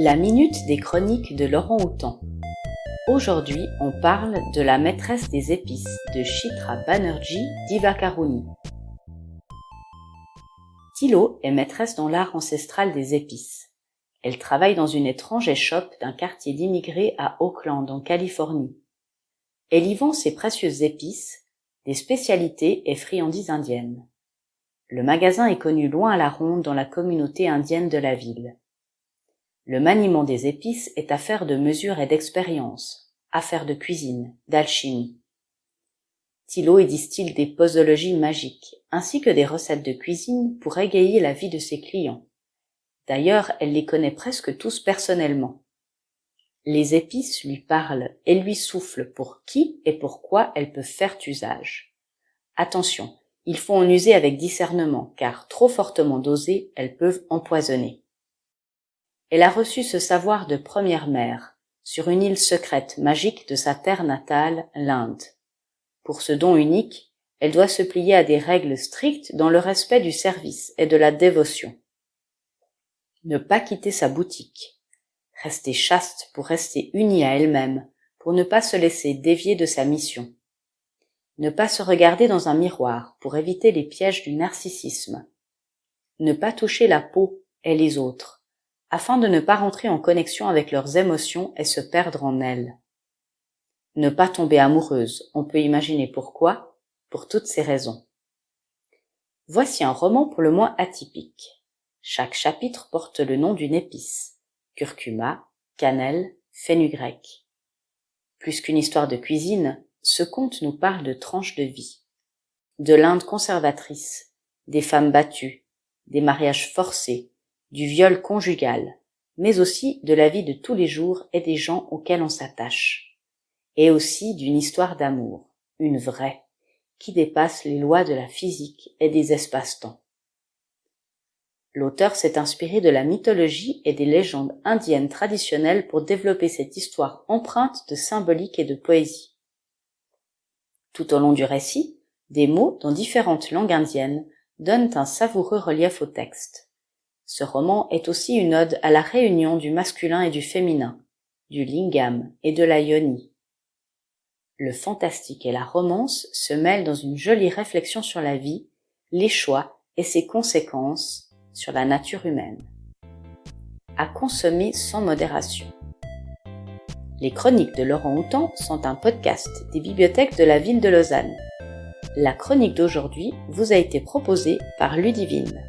La minute des chroniques de Laurent Houtan. Aujourd'hui, on parle de la maîtresse des épices de Chitra Banerjee Divakaruni. Tilo est maîtresse dans l'art ancestral des épices. Elle travaille dans une étrange échoppe d'un quartier d'immigrés à Oakland, en Californie. Elle y vend ses précieuses épices, des spécialités et friandises indiennes. Le magasin est connu loin à la ronde dans la communauté indienne de la ville. Le maniement des épices est affaire de mesure et d'expérience, affaire de cuisine, d'alchimie. Thilo y distille des posologies magiques, ainsi que des recettes de cuisine pour égayer la vie de ses clients. D'ailleurs, elle les connaît presque tous personnellement. Les épices lui parlent et lui soufflent pour qui et pourquoi elles peuvent faire usage. Attention, il faut en user avec discernement, car trop fortement dosées, elles peuvent empoisonner. Elle a reçu ce savoir de première mère, sur une île secrète magique de sa terre natale, l'Inde. Pour ce don unique, elle doit se plier à des règles strictes dans le respect du service et de la dévotion. Ne pas quitter sa boutique. Rester chaste pour rester unie à elle-même, pour ne pas se laisser dévier de sa mission. Ne pas se regarder dans un miroir pour éviter les pièges du narcissisme. Ne pas toucher la peau et les autres afin de ne pas rentrer en connexion avec leurs émotions et se perdre en elles. Ne pas tomber amoureuse, on peut imaginer pourquoi, pour toutes ces raisons. Voici un roman pour le moins atypique. Chaque chapitre porte le nom d'une épice. Curcuma, cannelle, fenugrec. Plus qu'une histoire de cuisine, ce conte nous parle de tranches de vie. De l'Inde conservatrice, des femmes battues, des mariages forcés, du viol conjugal, mais aussi de la vie de tous les jours et des gens auxquels on s'attache, et aussi d'une histoire d'amour, une vraie, qui dépasse les lois de la physique et des espaces-temps. L'auteur s'est inspiré de la mythologie et des légendes indiennes traditionnelles pour développer cette histoire empreinte de symbolique et de poésie. Tout au long du récit, des mots dans différentes langues indiennes donnent un savoureux relief au texte. Ce roman est aussi une ode à la réunion du masculin et du féminin, du lingam et de la yoni. Le fantastique et la romance se mêlent dans une jolie réflexion sur la vie, les choix et ses conséquences sur la nature humaine. À consommer sans modération. Les chroniques de Laurent Houtan sont un podcast des bibliothèques de la ville de Lausanne. La chronique d'aujourd'hui vous a été proposée par Ludivine.